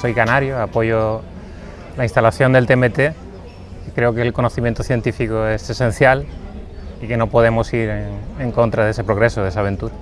soy canario, apoyo la instalación del TMT creo que el conocimiento científico es esencial y que no podemos ir en, en contra de ese progreso, de esa aventura.